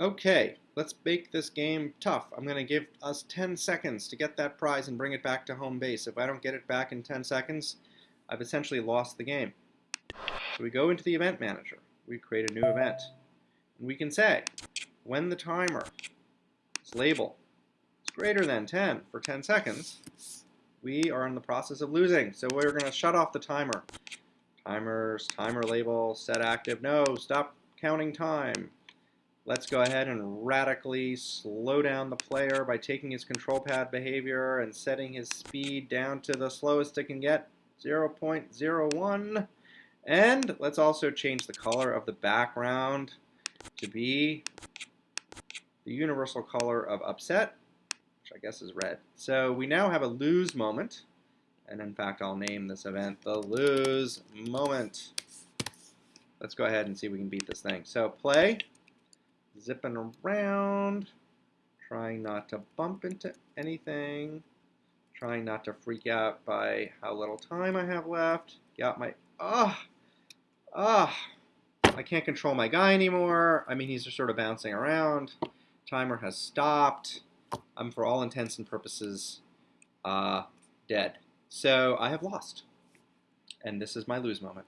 Okay, let's make this game tough. I'm going to give us 10 seconds to get that prize and bring it back to home base. If I don't get it back in 10 seconds, I've essentially lost the game. So we go into the event manager. We create a new event. And we can say, when the timer is label is greater than 10 for 10 seconds, we are in the process of losing. So we're going to shut off the timer. Timers, timer label, set active. No, stop counting time. Let's go ahead and radically slow down the player by taking his control pad behavior and setting his speed down to the slowest it can get, 0.01. And let's also change the color of the background to be the universal color of upset, which I guess is red. So we now have a lose moment. And in fact, I'll name this event the lose moment. Let's go ahead and see if we can beat this thing. So play zipping around, trying not to bump into anything, trying not to freak out by how little time I have left. Got my, ah, ah, I can't control my guy anymore. I mean, he's just sort of bouncing around. Timer has stopped. I'm, for all intents and purposes, uh, dead. So I have lost. And this is my lose moment.